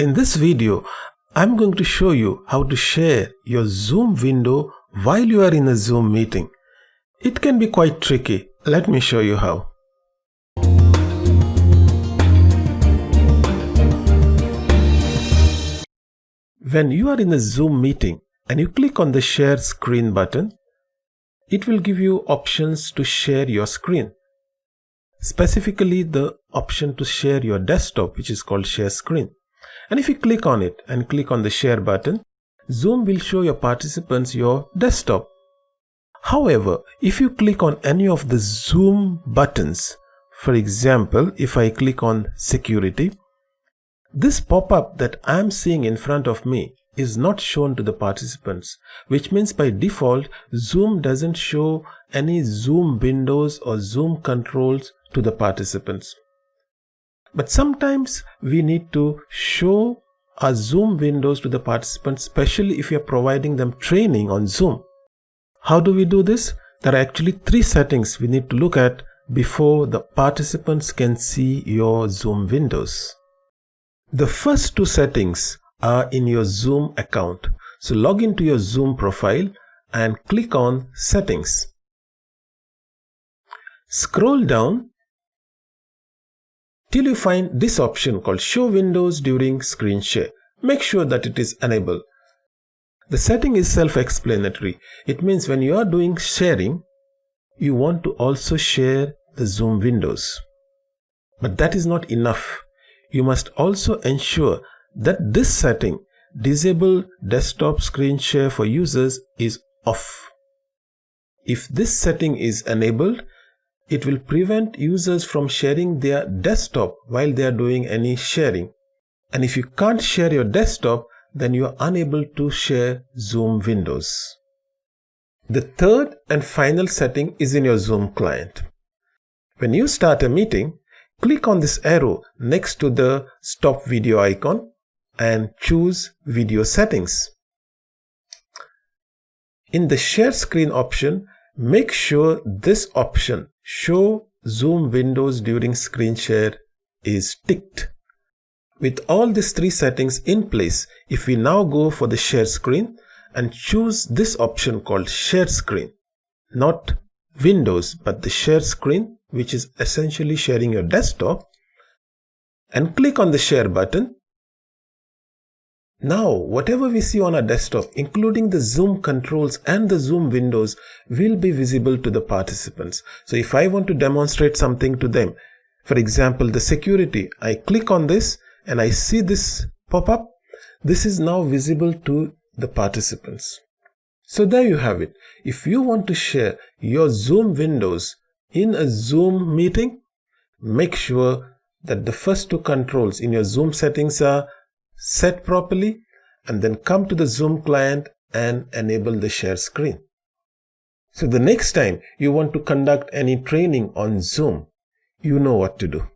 In this video, I'm going to show you how to share your Zoom window while you are in a Zoom meeting. It can be quite tricky. Let me show you how. When you are in a Zoom meeting and you click on the share screen button, it will give you options to share your screen. Specifically the option to share your desktop which is called share screen. And if you click on it and click on the share button, Zoom will show your participants your desktop. However, if you click on any of the Zoom buttons, for example, if I click on security, this pop-up that I'm seeing in front of me is not shown to the participants, which means by default, Zoom doesn't show any Zoom windows or Zoom controls to the participants. But sometimes we need to show our Zoom windows to the participants, especially if we are providing them training on Zoom. How do we do this? There are actually three settings we need to look at before the participants can see your Zoom windows. The first two settings are in your Zoom account. So log into your Zoom profile and click on settings. Scroll down till you find this option called show windows during screen share. Make sure that it is enabled. The setting is self-explanatory. It means when you are doing sharing, you want to also share the Zoom windows. But that is not enough. You must also ensure that this setting, disable desktop screen share for users is off. If this setting is enabled, it will prevent users from sharing their desktop while they are doing any sharing. And if you can't share your desktop, then you are unable to share Zoom windows. The third and final setting is in your Zoom client. When you start a meeting, click on this arrow next to the stop video icon and choose video settings. In the share screen option, make sure this option show zoom windows during screen share is ticked. With all these three settings in place, if we now go for the share screen and choose this option called share screen, not windows, but the share screen, which is essentially sharing your desktop, and click on the share button, now, whatever we see on our desktop, including the zoom controls and the zoom windows will be visible to the participants. So if I want to demonstrate something to them, for example, the security, I click on this and I see this pop up. This is now visible to the participants. So there you have it. If you want to share your Zoom windows in a Zoom meeting, make sure that the first two controls in your Zoom settings are set properly and then come to the Zoom client and enable the share screen. So the next time you want to conduct any training on Zoom, you know what to do.